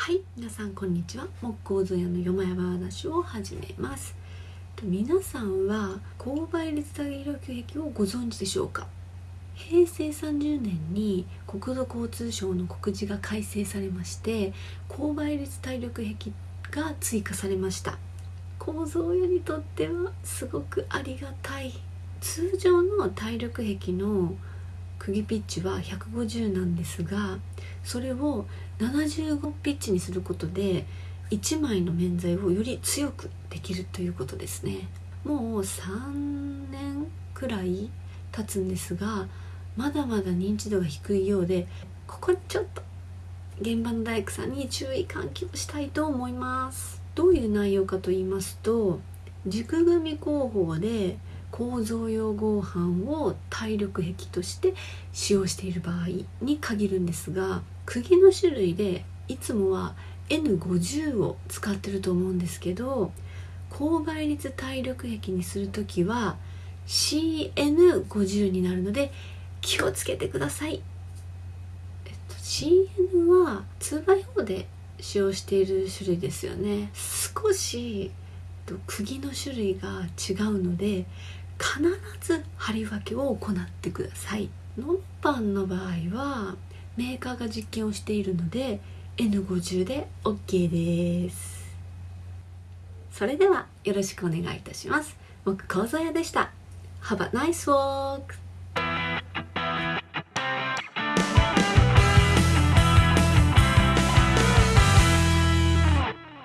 はい皆さんこんにちは。木工図屋のよまやま話を始めます。皆さんは勾配率体力壁をご存知でしょうか？平成30年に国土交通省の告示が改正されまして勾配率体力壁が追加されました。構造屋にとってはすごくありがたい。通常の体力壁の釘ピッチは150なんですがそれを75ピッチにすることで1枚の面材をより強くできるということですね。もう3年くらい経つんですがまだまだ認知度が低いようでここちょっと現場の大工さんに注意喚起をしたいと思います。どういう内容かと言いますと軸組工法で構造用合板を体力壁として使用している場合に限るんですが釘の種類でいつもは N50 を使ってると思うんですけど高倍率体力壁にする時は CN50 になるので気をつけてください、えっと、CN は 2x4 で使用している種類ですよね。少しと釘の種類が違うので必ず貼り分けを行ってください。ノンパンの場合はメーカーが実験をしているので N50 で OK です。それではよろしくお願いいたします。僕構造屋でした。Have a nice walk!